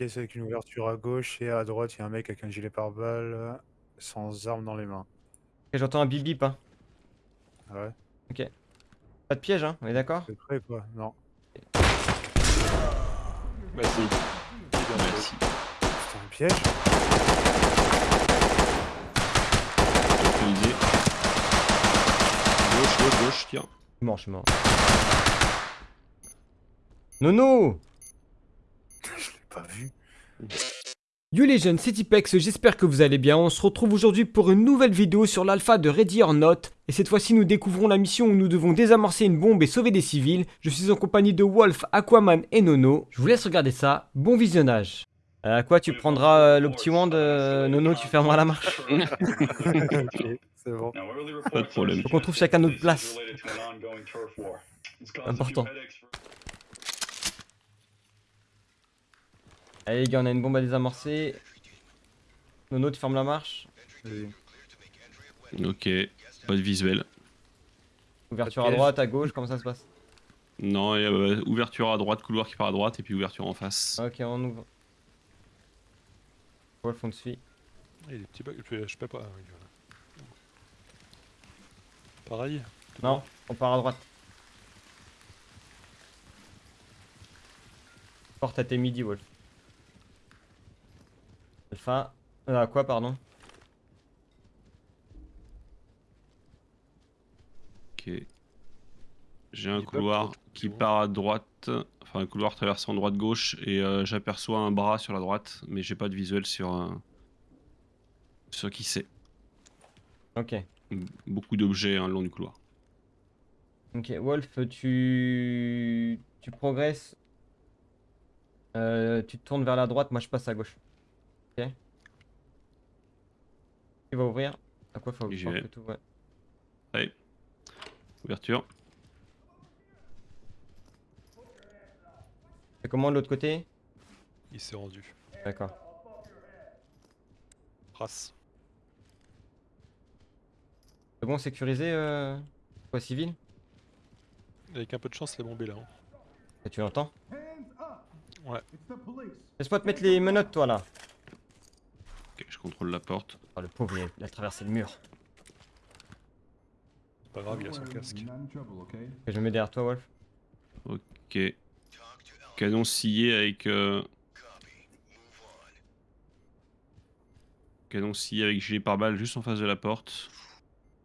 pièce avec une ouverture à gauche et à droite, il y a un mec avec un gilet pare-balles sans arme dans les mains. Ok, j'entends un bip bip, hein. Ah ouais Ok. Pas de piège, hein, on est d'accord? C'est prêt quoi Non. Merci. Merci. C'est un piège? Gauche, gauche, gauche, tiens. Je suis mort, je suis mort. Nono Je l'ai pas vu. Yo les jeunes, c'est Tipex, j'espère que vous allez bien. On se retrouve aujourd'hui pour une nouvelle vidéo sur l'alpha de Ready or Not. Et cette fois-ci, nous découvrons la mission où nous devons désamorcer une bombe et sauver des civils. Je suis en compagnie de Wolf, Aquaman et Nono. Je vous laisse regarder ça. Bon visionnage. Euh, à quoi tu prendras euh, le petit wand, euh, Nono, tu fermeras la marche? ok, c'est bon. Pas de problème. Faut qu'on trouve chacun notre place. Important. Allez les gars, on a une bombe à désamorcer. Nono, tu fermes la marche. Ok, pas de visuel. Ouverture à droite, à gauche, comment ça se passe? Non, il y a euh, ouverture à droite, couloir qui part à droite, et puis ouverture en face. Ok, on ouvre. Wolf, on te suit. Il y a des petits bugs, je, je peux pas. voilà. Pareil. Non, on part à droite. Porte à tes midi, Wolf. Alpha. Euh, à quoi, pardon Ok. J'ai un couloir qui part à droite, enfin un couloir traversant droite-gauche, et euh, j'aperçois un bras sur la droite, mais j'ai pas de visuel sur, euh, sur qui c'est. Ok. Beaucoup d'objets hein, le long du couloir. Ok, Wolf, tu. Tu progresses. Euh, tu te tournes vers la droite, moi je passe à gauche. Ok. Tu vas ouvrir. À quoi faut que tout, ouais. Allez. Ouverture. C'est comment de l'autre côté? Il s'est rendu. D'accord. Race. C'est bon, sécurisé, euh... Quoi, civil? Avec un peu de chance, la bombe est là. hein. Et Tu l'entends? Ouais. Laisse-moi te mettre les menottes, toi, là. Ok, je contrôle la porte. Oh, le pauvre, il a, il a traversé le mur. C'est pas grave, il a son casque. Ok, je me mets derrière toi, Wolf. Ok. Canon scié avec. euh, Canon scié avec gilet pare-balles juste en face de la porte.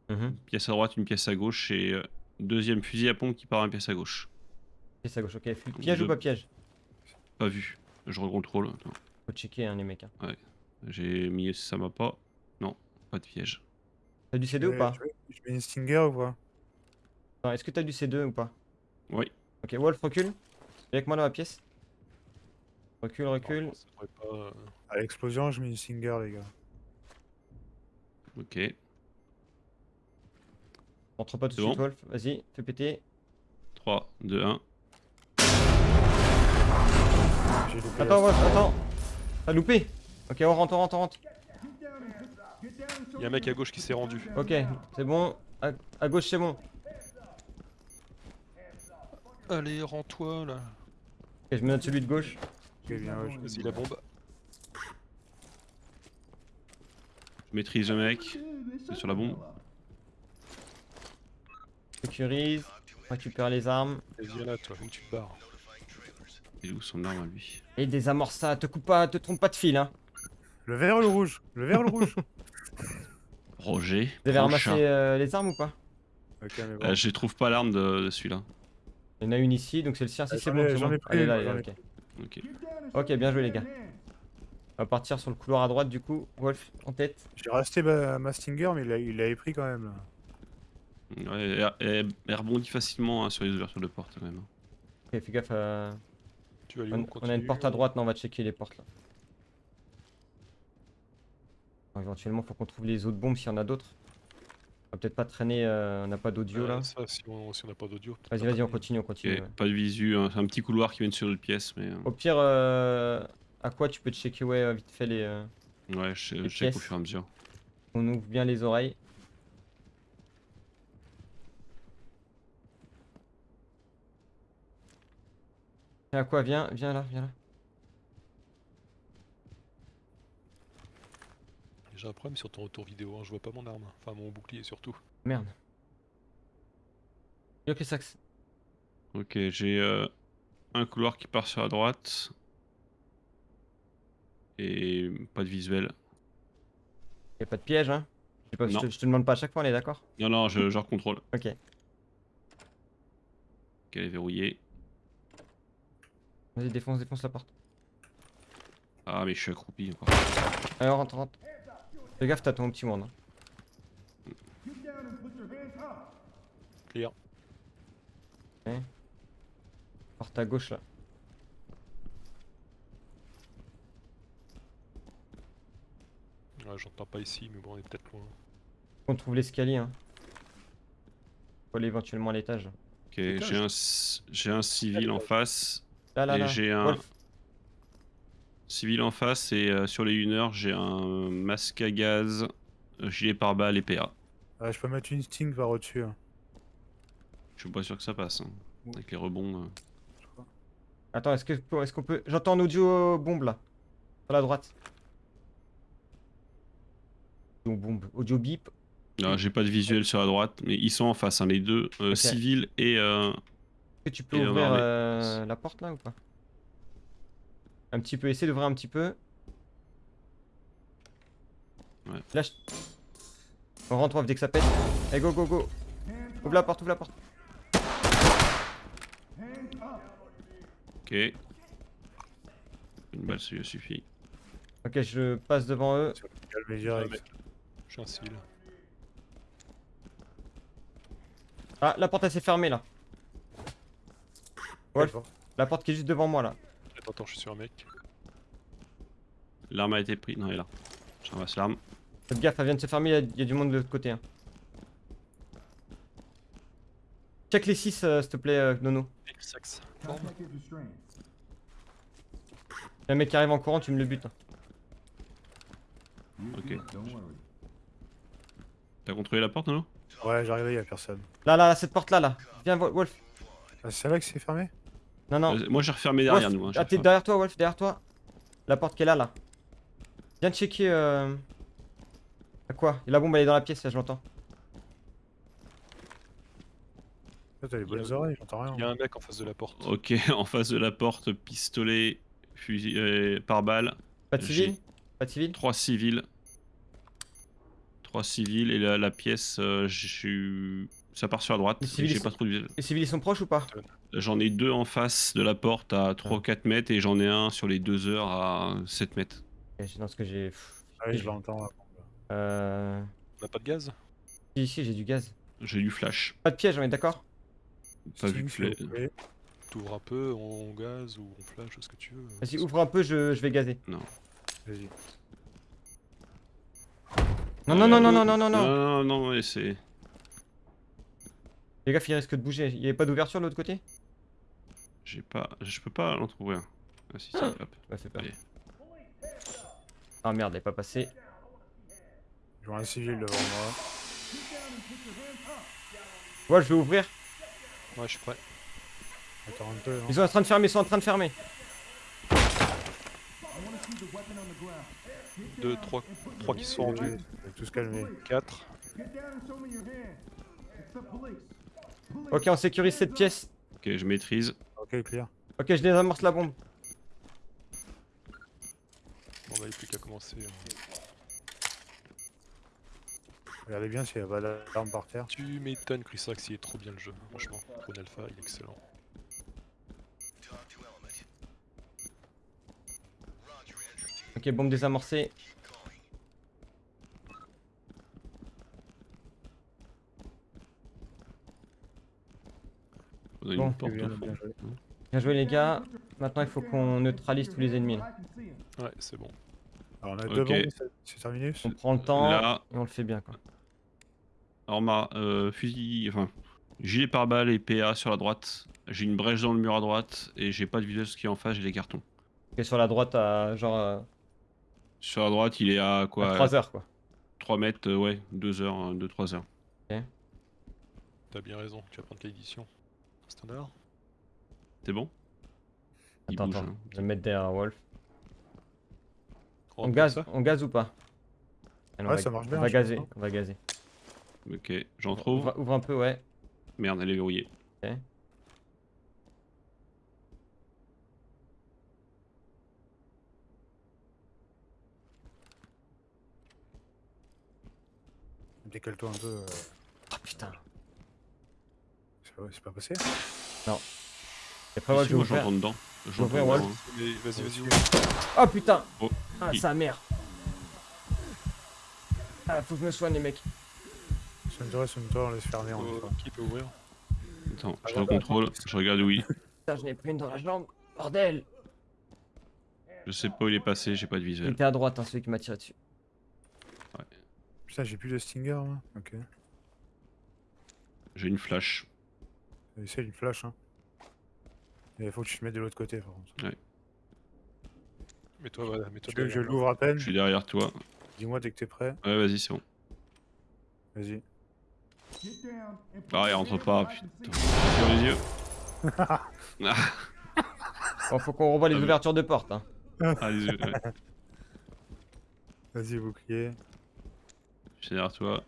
Mhm. Une pièce à droite, une pièce à gauche et euh, deuxième fusil à pompe qui part à une pièce à gauche. Pièce à gauche, ok. Piège Je- ou pas piège? Pas vu. Je recontrôle. Faut checker, hein, les mecs. hein. J'ai mis ça m'a pas. Non, pas de piège. T'as du C2 ou Je pas Je mets une Stinger ou pas Non, Est-ce que t'as du C2 ou pas? Oui. Ok, Wolf, recule. Viens avec moi dans la pièce. Recule, recule. Pas, euh, À l'explosion, je mets une Stinger, les gars. Ok. Rentre pas tout de suite, Wolf. Vas-y, fais péter. 3, 2, 1. J'ai loupé Attends, Wolf, attends. T'as loupé Ok, on rentre, on rentre, on rentre. Il y a un mec à gauche qui s'est rendu. Ok, c'est bon. À, à gauche, c'est bon. Allez, rends-toi là. Ok, je me note celui de gauche. Ok, bien, ouais, je- Vas-y, la bombe. Je maîtrise le mec. C'est sur la bombe. Sécurise. Récupère les armes. Vas-y, là, toi, où tu. Il est où son arme à lui? Et désamorce ça. Te coupe pas, te trompe pas de fil, hein. Le vert ou le rouge Le vert ou le rouge Roger. Vous avez ramassé euh, les armes ou pas? Ok, mais bon. Euh, je trouve pas l'arme de, de celui-là. Il y en a une ici, donc c'est le sien. Si Euh, c'est bon, j'en bon. ai pris Allez, là, j'en ai ok. Ok. Ok, bien joué les gars. On va partir sur le couloir à droite du coup. Wolf, en tête. J'ai resté ma, ma Stinger, mais il l'a- il l'avait pris quand même. Là. Ouais, elle, elle- elle rebondit facilement hein, sur les ouvertures de porte quand même. Ok, fais gaffe. euh, Tu vas On, on a une porte à droite, non, on va checker les portes là. Éventuellement, faut qu'on trouve les autres bombes s'il y en a d'autres. On va peut-être pas traîner, euh, on n'a pas d'audio Euh, là. Ça, si on si on n'a pas d'audio. Vas-y, vas-y, on continue, on continue. ouais. Pas de visu, hein, c'est un petit couloir qui mène sur l'autre pièce, mais euh, Au pire, euh, à quoi tu peux checker, ouais, vite fait les. euh, ouais, je, Les je check au fur et à mesure. on ouvre bien les oreilles. Tiens, à quoi Viens, viens là, viens là. J'ai un problème sur ton retour vidéo, hein, je vois pas mon arme. Enfin mon bouclier surtout. Merde. Ok, ça. Ok, j'ai euh, un couloir qui part sur la droite. Et pas de visuel. Y'a pas de piège, hein je, pas, je, Non. te, je te demande pas à chaque fois, on est d'accord? Non, non, je, je recontrôle. Ok. Qu'elle est verrouillée. Vas-y, défonce, défonce la porte. Ah, mais je suis accroupi encore. Allez, rentre, rentre. Fais gaffe, t'as ton petit monde. hein. Clear. Porte à gauche là. Ouais, j'entends pas ici, mais bon, on est peut-être loin. On trouve l'escalier. Hein. Faut aller éventuellement à l'étage. Ok, j'ai un, j'ai un civil en face. Là, là, et j'ai un Wolf. Civil en face. Et euh, sur les uneurs, j'ai un masque à gaz, gilet pare-balles et PA. Ouais, je peux mettre une sting par au-dessus. hein. Je suis pas sûr que ça passe. hein. Avec les rebonds. euh. Attends, est-ce que est-ce qu'on peut. J'entends un audio euh, bombe là. Sur la droite. Audio bombe. Audio bip. Non, j'ai pas de visuel sur la droite, mais ils sont en face, hein, les deux, euh, civil et. euh, Est-ce que tu peux Et ouvrir euh, la porte là ou pas? Un petit peu, essaie d'ouvrir un petit peu. Ouais. Lâche. On rentre off dès que ça pète. Allez, go, go, go. Ouvre la porte, ouvre la porte. Ok. Une balle, ça suffit. Ok, je passe devant eux. Calmez direct. Je. Ah, la porte elle s'est fermée là. Wolf, la porte qui est juste devant moi là. Attends, je suis sur un mec. L'arme a été prise. Non, elle est là. Je ramasse l'arme. Faites gaffe, elle vient de se fermer, il y a- il y, a du monde de l'autre côté. Hein. Check les 6 s'il te plaît, euh, Nono. X-Ax. Il y a un mec qui arrive en courant, tu me le butes. hein. Ok. T'as contrôlé la porte, non Ouais, regardé, y'a personne. Là, là, là, cette porte là, là. Viens, Wo- Wolf. Ah, c'est là que c'est fermé? Non, non. Euh, Moi, j'ai refermé derrière Wolf, nous. hein, ah, t'es derrière toi, Wolf, derrière toi. La porte qui est là, là. Viens checker. Euh... À quoi? La bombe elle est dans la pièce, là, je l'entends. Toi, T'as les Il y a- bonnes oreilles, j'entends rien. Il y a un mec en face de la porte. Ok, en face de la porte, pistolet, fusil euh, par balle, Pas de civil? Pas de civil? trois civils. Trois civils et la, la pièce, euh, je suis. Ça part sur la droite. Les civils, pas trop. Les civils ils sont proches ou pas? J'en ai deux en face de la porte à 3-4 mètres et j'en ai un sur les deux heures à 7 mètres. Dans ce que j'ai. Ah oui, je l'entends. Euh. On a pas de gaz? Si, ici j'ai du gaz. J'ai du flash. Pas de piège, on est d'accord? Pas vu. T'ouvres un peu, on gaz ou on flash, ce que tu veux. Vas-y, ouvre un peu, je, je vais gazer. Vas-y. Non, non, non, non, non, non, non, non. Non, non, non, ouais, c'est. Les gars, il risque de bouger. Il avait pas d'ouverture de l'autre côté? J'ai pas. Je peux pas l'entrouvrir. Ah si, si, hop. Ouais, fait peur. Allez. Ah merde, elle est pas passée. Je vois un civil devant moi. Ouais, je vais ouvrir. Ouais, je suis prêt. Attends un peu. hein. Ils sont en train de fermer, ils sont en train de fermer. 2, 3, 3 qui sont rendus. Tous calmer. 4. Ok, on sécurise cette pièce. Ok, je maîtrise. Ok, clear. Ok, je désamorce la bombe. On n'avait plus qu'à commencer. hein. Regardez bien s'il n'y a pas d'arme par terre. Tu m'étonnes, Chrysax, il est trop bien le jeu. Franchement, Drone Alpha, il est excellent. Ok, bombe désamorcée. On a une Bon, porte bien, au fond. bien joué. Bien joué les gars. Maintenant il faut qu'on neutralise tous les ennemis. Ouais, c'est bon. Alors, on a Ok. deux bombes, c'est- terminus On prend le temps Là, et on le fait bien quoi. alors ma euh, fusil, enfin, gilet pare-balles et PA sur la droite. J'ai une brèche dans le mur à droite et j'ai pas de visuel ce qui est en face, j'ai des cartons. Ok, sur la droite à genre euh, Sur la droite, il est à quoi? 3 heures quoi. 3 mètres, euh, ouais, 2 heures, 2-3 heures. T'as bien raison. Tu vas prendre quelle édition Standard C'est bon? Il Attends, bouge, attends. hein. Je vais me mettre derrière Wolf. On gaz, ça? on gaz ou pas? Allez, on Ouais, va- ça marche bien, On va je gazer, pense. on va gazer. Ok, j'en trouve. Ouvre, ouvre un peu, ouais. Merde, elle est verrouillée. Décale-toi un peu. euh, Oh putain. C'est pas- c'est pas passé Et après, ouais, je vais moi ouvrir. j'entends dedans. J'entends ouais. dedans, hein. Vas-y, vas-y. Oh putain Oh, Ah, sa mère Ah, faut que je me soigne, les mecs. Soigne-toi, soigne-toi, on laisse fermer en Euh, fois. Qui peut ouvrir Attends, Ah, je ouais, recontrôle, je regarde où il. Putain, je n'ai pris une dans la jambe. Bordel Je sais pas où il est passé, j'ai pas de Il visuel. était à droite, hein, celui qui m'a tiré dessus. Putain, j'ai plus de Stinger là. Ok. J'ai une flash. Essaye une flash. Hein. Il faut que tu te mettes de l'autre côté par contre. Mets-toi, voilà, mets-toi Tu veux que je derrière. l'ouvre à peine Je suis derrière toi. Dis-moi dès que t'es prêt. Ouais, vas-y, c'est bon. Vas-y. Ah, il rentre pas, putain. Sur les yeux. Bon, faut qu'on revoie les Ah, mais- ouvertures de porte. Hein. Ah, les yeux, ouais. Vas-y, bouclier. Je suis derrière toi.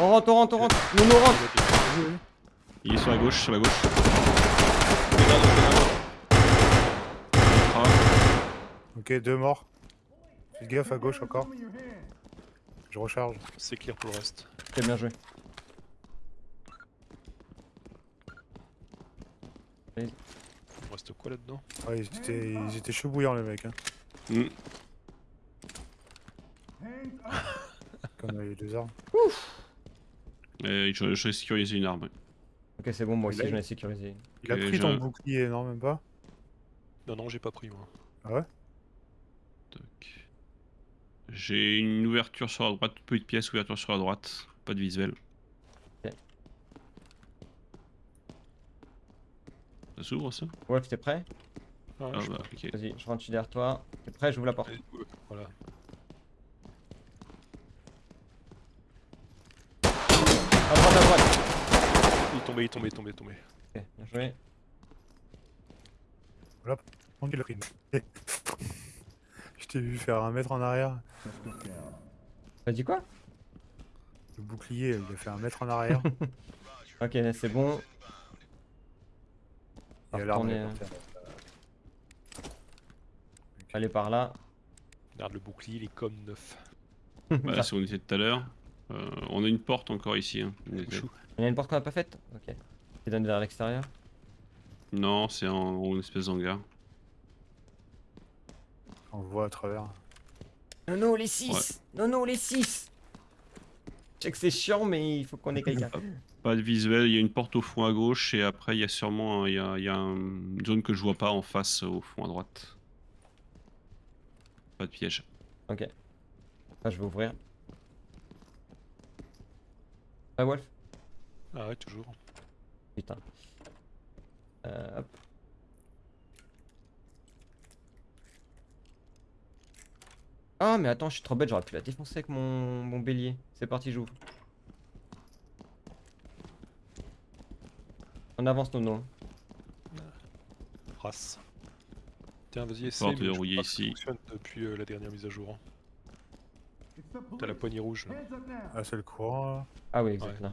On rentre, on rentre, on rentre Nous, nous rentre. Il est sur la gauche, sur la gauche. Ok, deux morts. Fais gaffe à gauche encore. Je recharge. C'est clair pour le reste. Ok, bien joué. Il me reste quoi là-dedans Ouais, ils étaient, ils étaient chauds bouillants les mecs. Hein. hmm. Comme les deux armes. Et je, je vais sécuriser une arme. Ok, c'est bon, moi Il aussi a- j'en ai sécurisé. Il a pris ton bouclier, non même pas Non, non, j'ai pas pris moi. Ah ouais. J'ai une ouverture sur la droite, petite pièce, ouverture sur la droite. Pas de visuel. Ok. Ça s'ouvre ça? Wolf, t'es prêt? Ah, Ah je- bah. Vas-y, je rentre derrière toi. T'es prêt? J'ouvre la porte. Voilà. À droite, à droite Il est tombé, il est tombé, il est tombé, il est tombé. Ok, bien joué. Il a pris une- Je t'ai vu faire un mètre en arrière. T'as dit quoi? Le bouclier, il a fait un mètre en arrière. Ok, c'est bon. Il va a elle est. Allez par là. Regarde le bouclier, il est comme neuf. Bah, c'est où on était tout à l'heure. Euh, on a une porte encore ici. hein. On y a une porte qu'on a pas faite Ok. Qui donne vers l'extérieur Non, c'est en, en espèce d'hangar. On le voit à travers. Non, non, les 6 Non, non, les 6 Je sais que c'est chiant, mais il faut qu'on ait quelqu'un. Pas de visuel, il y a une porte au fond à gauche et après il y a sûrement il y a, il y a un- une zone que je vois pas en face au fond à droite. Pas de piège. ok. Ah, je vais ouvrir. Ah, Wolf Ah ouais, toujours. Putain. Euh, hop. Ah, mais attends, je suis trop bête, j'aurais pu la défoncer avec mon, mon bélier. C'est parti, j'ouvre. On avance, Nono. Race. Tiens, vas-y, essaie. Porte mais je crois que ça ici. fonctionne depuis euh, la dernière mise à jour. hein. T'as la poignée rouge. là. Ah, c'est le courant là. Ah oui, exact, Ouais. là.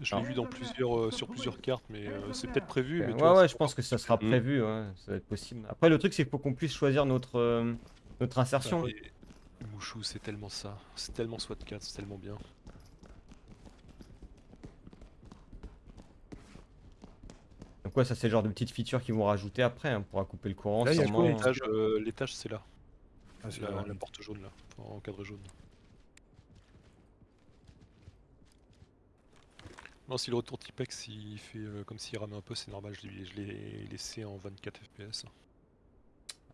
Je l'ai Ah. vu dans plusieurs, euh, sur plusieurs cartes, mais euh, c'est peut-être prévu. Mais ouais, vois, ouais, je pense que ça sera prévu, ouais, ça va être possible. Après, le truc, c'est qu'il faut qu'on puisse choisir notre, euh, notre insertion. Et Mouchou, c'est tellement ça. C'est tellement SWAT 4, c'est tellement bien. Donc, ouais, ça, c'est le genre de petites features qu'ils vont rajouter après. hein, On pourra couper le courant, Là, il y a sûrement. quoi, L'étage, euh, l'étage, c'est là. Ah, c'est La, la- la porte jaune là, en cadre jaune. Non, si le retour Tipex il fait euh, comme s'il rame un peu, c'est normal, je l'ai- laissé en 24 FPS.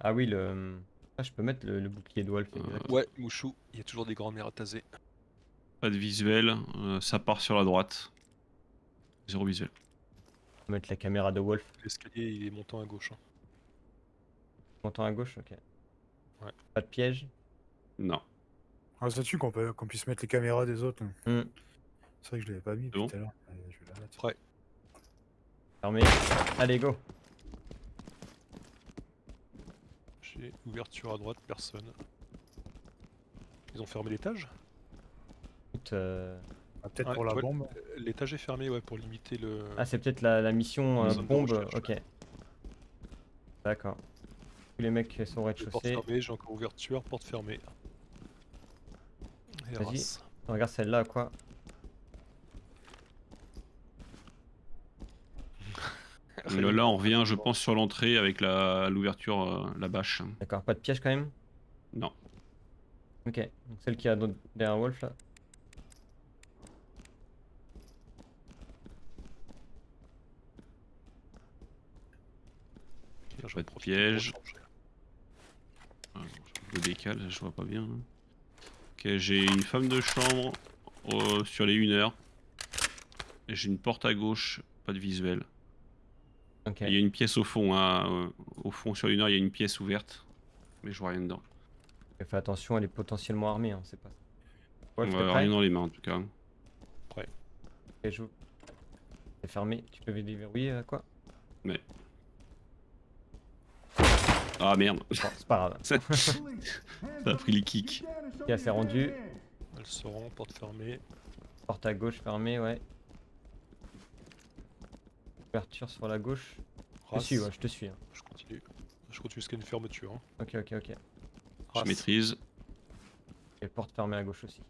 Ah oui, le. Ah, je peux mettre le, le bouclier de Wolf. Euh. Ouais, Mouchou, il y a toujours des grands mers à taser. Pas de visuel, euh, ça part sur la droite. Zéro visuel. On va mettre la caméra de Wolf. L'escalier il est montant à gauche. hein. Montant à gauche, ok. Ouais. Pas de piège? Non. Ah, ça tue qu'on peut- qu'on puisse mettre les caméras des autres. là. Hmm. C'est vrai que je l'avais pas mis bon tout à l'heure. Allez, je vais la mettre. Ouais. Fermé. Allez, go. J'ai ouverture à droite, personne. Ils ont fermé l'étage? Euh, Ah, Peut-être Ouais, pour la ouais. bombe. L'étage est fermé, ouais, pour limiter le. Ah, c'est peut-être la, la mission euh, bombe. Ok. D'accord. Tous les mecs sont au rez-de-chaussée. fermées, j'ai encore ouverture, porte fermée. Vas-y. Regarde celle-là, quoi. Là, là, on revient, je pense, sur l'entrée avec la l'ouverture, euh, la bâche. D'accord, pas de piège quand même? Non. Ok, donc celle qui a derrière Wolf là. Pas vais de piège. Je me décale, je vois pas bien. hein. Ok, j'ai une femme de chambre euh, sur les 1 heure. Et J'ai une porte à gauche, pas de visuel. Ok. Et Il y a une pièce au fond, hein, euh, au fond sur une heure, il y a une pièce ouverte. Mais je vois rien dedans. Fais attention, elle est potentiellement armée, hein, c'est pas. Ouais, t'es prêt rien dans les mains en tout cas. Ok, j'ouvre. C'est fermé, tu peux déverrouiller euh, quoi? Ah merde, Bon, c'est pas grave. ça ça a pris les kicks. Ok, c'est rendu. Elles seront, porte fermée. Porte à gauche fermée, ouais. Ouverture sur la gauche. Je te suis, ouais, je te suis. hein. Je continue. Je continue jusqu'à une fermeture. Hein. Ok, ok, ok. Je maîtrise. Et porte fermée à gauche aussi.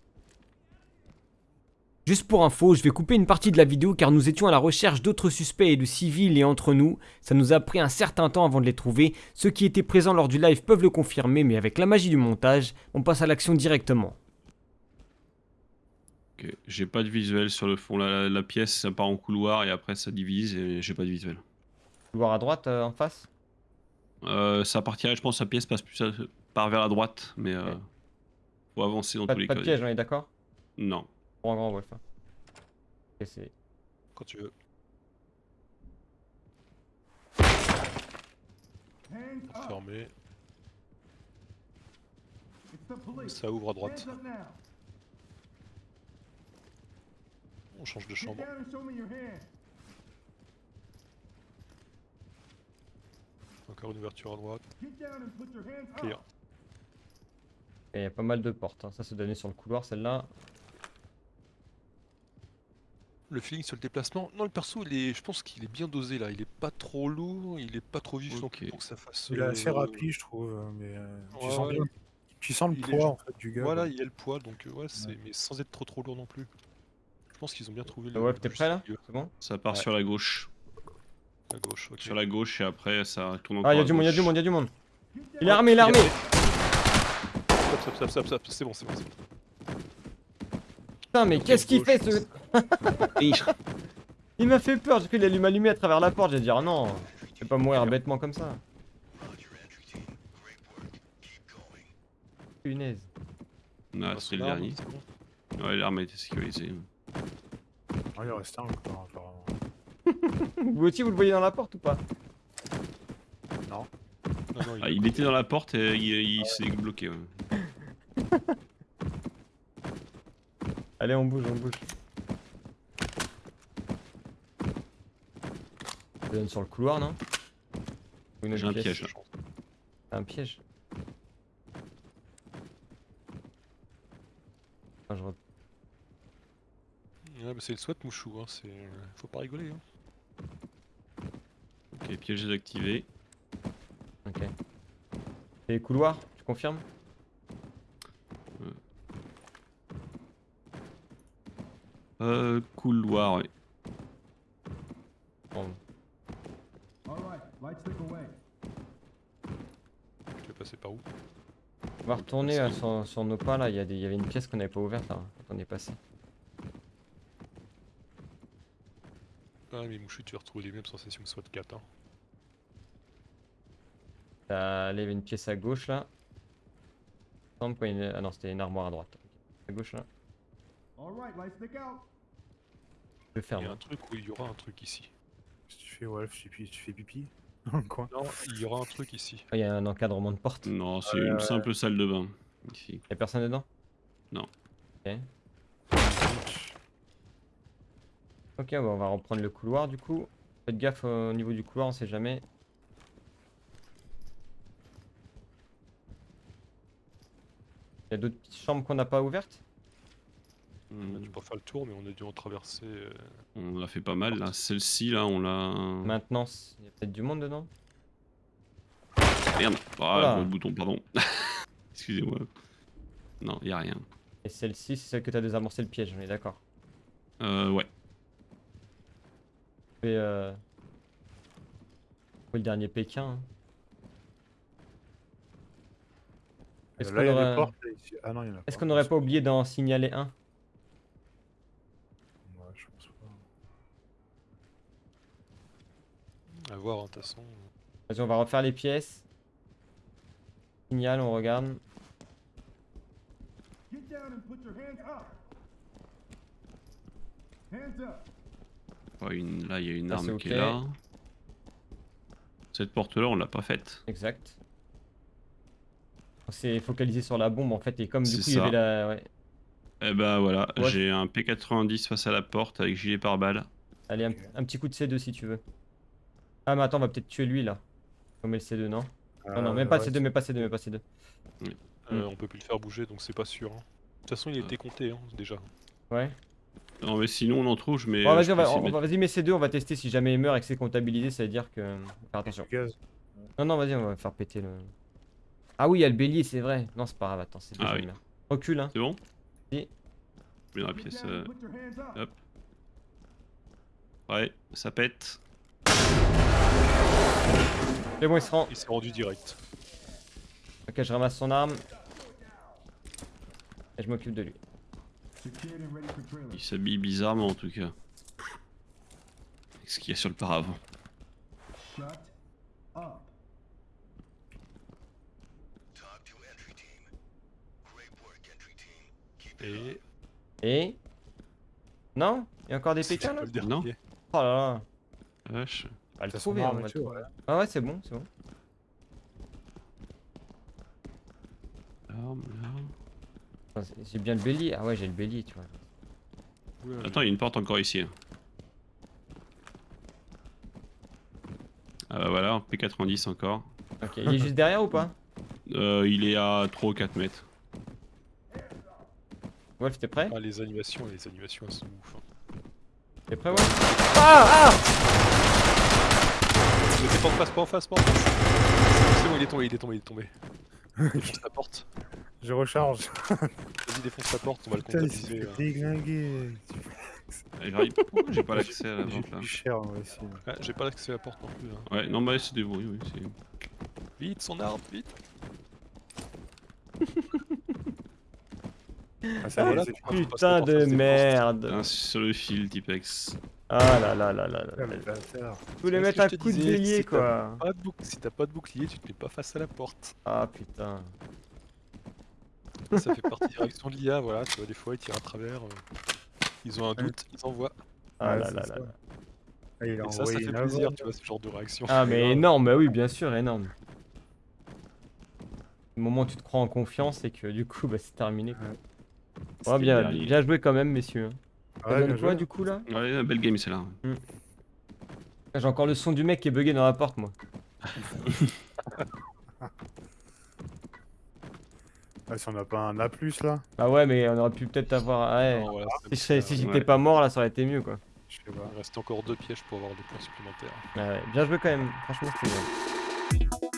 Juste pour info, je vais couper une partie de la vidéo car nous étions à la recherche d'autres suspects et de civils et entre nous, ça nous a pris un certain temps avant de les trouver. Ceux qui étaient présents lors du live peuvent le confirmer, mais avec la magie du montage, on passe à l'action directement. Ok, J'ai pas de visuel sur le fond. La, la pièce, ça part en couloir et après ça divise et j'ai pas de visuel. Couloir à droite euh, en face? Euh, ça partirait, je pense, sa pièce passe plus à- part vers la droite, mais euh, faut avancer dans Pas, tous les pas cas. de piège, on est d'accord? Non. Grand grand Wolf. hein. Quand tu veux. Fermée. Ça ouvre à droite. On change de chambre. Encore une ouverture à droite. Clear. Et il y a pas mal de portes. hein. Ça se donnait sur le couloir, celle-là. Le feeling sur le déplacement. Non, le perso, il est, je pense qu'il est bien dosé là. Il est pas trop lourd, il est pas trop vif non Ok. plus pour que ça fasse. Il est assez euh, rapide, je trouve. euh, Mais euh, tu, ouais, sens ouais. bien- tu sens le Il poids en fait, du gars. Voilà, il y a le poids, donc ouais, c'est mais sans être trop trop lourd non plus. Je pense qu'ils ont bien trouvé le. Wolf, le t'es prêt là milieu. C'est bon Ça part Ouais. sur la gauche. À gauche, ok. Sur la gauche et après ça tourne encore Ah, il y a à du monde, il y a gauche. du monde, il y a du monde. Il est Ouais, armé, il est armé Stop, stop, stop, stop, stop, c'est bon, c'est bon. c'est bon. Putain, mais qu'est-ce qu'il fait ce. Il m'a fait peur, j'ai cru qu'il allait m'allumer à travers la porte. J'ai dit, ah non, je vais pas mourir bêtement comme ça. Punaise. Ah, Dans c'est le dernier. Ouais, l'arme a été sécurisée. Ah, il reste un encore, apparemment. Vous aussi, vous le voyez dans la porte ou pas? Non, non, Ah, il était dans la porte et il, il s'est bloqué. ouais. Allez, on bouge, on bouge. Ça donne sur le couloir, non? J'ai un pièce piège. Un piège Ah, je Ouais, bah, c'est le SWAT mouchou, hein, c'est... faut pas rigoler. Hein. Ok, piège désactivé. Ok. Et les couloirs, tu confirmes? Euh, couloir, ouais. Bon, Tu veux passer par où? On va retourner euh, sur, sur nos pas là, il y, a des- il y avait une pièce qu'on n'avait pas ouverte là, quand on est passé. Ah, mais mouchou, tu vas retrouver les mêmes sensations que SWAT 4. Hein? Là, il y avait une pièce à gauche là. Il me semble qu'il y a une- Ah non, c'était une armoire à droite. À gauche là. Je Il y a un truc où il y aura un truc ici. Si tu fais Wolf, tu, fais- tu fais pipi dans le coin. Non, il y aura un truc ici. Ah, Il y a un encadrement de porte. Non, c'est une ouais. simple salle de bain. Ici. y a personne dedans? Non. Ok. Ok, on va reprendre le couloir du coup. Faites gaffe au niveau du couloir, on sait jamais. Il y a d'autres petites chambres qu'on n'a pas ouvertes? On a Hmm, dû pas faire le tour, mais on a dû en traverser. euh, On a fait pas mal là. Celle-ci là, on l'a. Maintenance, il y a peut-être du monde dedans Merde. Ah, Voilà. gros bouton, pardon. Excusez-moi. Non, y a rien. Et celle-ci, c'est celle que t'as désamorcé le piège, on est d'accord. Euh, ouais. Et euh... le dernier Pékin. hein? Est-ce qu'on Là, il y a aurait- portes. ici. Ah non, il y en a pas. Est-ce qu'on n'aurait pas oublié d'en signaler un? À voir, hein, de toute façon. Vas-y, on va refaire les pièces. Signal, on regarde. Get down and put your hands up. Hands up. Ouais, une... Là, il y a une Ça, arme qui est là. Cette porte-là, on l'a pas faite. Exact. On s'est focalisé sur la bombe en fait, et comme du coup il y avait la. Ouais. Eh ben voilà, Ouais. j'ai un P90 face à la porte avec gilet pare-balles. Allez, un, un petit coup de C2 si tu veux. Ah, mais attends, on va peut-être tuer lui là. On met le C2, non Non, non, Euh, même pas ouais, C2, mais pas C2, mais pas C2. Euh, On peut plus le faire bouger, donc c'est pas sûr. hein. De toute façon, il Ah. était compté, hein, déjà. Ouais. Non mais sinon on en trouve, mais... Bon, vas-y, je on va, on vas-y, mets C2, on va tester si jamais il meurt et que c'est comptabilisé, ça veut dire que. Faire attention. Non, non, vas-y, on va faire péter le. Ah oui, il y a le bélier, c'est vrai. Non, c'est pas grave, attends, c'est Ah déjà oui. merde. Recule, hein. C'est bon Si. Je mets dans la pièce. euh, hop. Ouais, ça pète. C'est bon, il se rend. Il s'est rendu direct. Ok, je ramasse son arme. Et je m'occupe de lui. Il s'habille bizarrement en tout cas. Avec ce qu'il y a sur le paravent. Shut up. Et? Et. Non? Il y a encore des pas là? Non. Oh là là. Vache. Va le trouver, ouais. Ah ouais, c'est bon, c'est bon. L'arme, J'ai bien le bélier. Ah ouais, j'ai le bélier, tu vois. Attends, il y a une porte encore ici. hein. Ah bah voilà, un P90 encore. Ok, il est juste derrière ou pas? Euh, il est à 3 ou 4 mètres. Wolf, t'es prêt? Ah, les animations, les animations, elles sont ouf. hein. T'es prêt, Wolf? Ah Ah pas en face, pas en face, pas en face. C'est bon, il est tombé, il est tombé, il est tombé. Défonce la porte. Je recharge. Vas-y, défonce la porte, on va le Putain, il s'est comptabiliser. Et j'arrive- Pourquoi j'ai pas l'accès à la vente là plus cher moi aussi. Ah, J'ai pas l'accès à la porte non plus. hein. Ouais, non, bah c'est des bruits, oui. c'est- Vite, son arme, vite. Ah, ça, voilà, passes Putain porte, de c'était merde Putain, sur le fil, Tipex. Ah là là là là là Ah, là. voulais C'est mettre un coup de bélier si quoi Pas de bouc- Si t'as pas de bouclier, tu te mets pas face à la porte. Ah putain Ça fait partie des réactions de l'IA, voilà, tu vois, des fois ils tirent à travers. euh, Ils ont un doute, ils envoient. Ah Ouais, là là ça. là Ah, il a Et ça, ça fait plaisir, avant. tu vois, ce genre de réaction. Ah mais énorme, bah oui bien sûr, énorme Le moment où tu te crois en confiance et que du coup bah c'est terminé quoi. Ouais. Bien, bien joué quand même messieurs Ça Ouais, donne bien quoi joué. du coup là Ouais, belle game celle-là. J'ai encore le son du mec qui est bugué dans la porte moi Ah, si on n'a pas un A+, là Bah ouais mais on aurait pu peut-être avoir... Ouais, Non, voilà, si, j'étais ouais. pas mort là ça aurait été mieux quoi Je sais pas. Il reste encore deux pièges pour avoir des points supplémentaires. Ouais, ouais, bien joué quand même, franchement c'était bien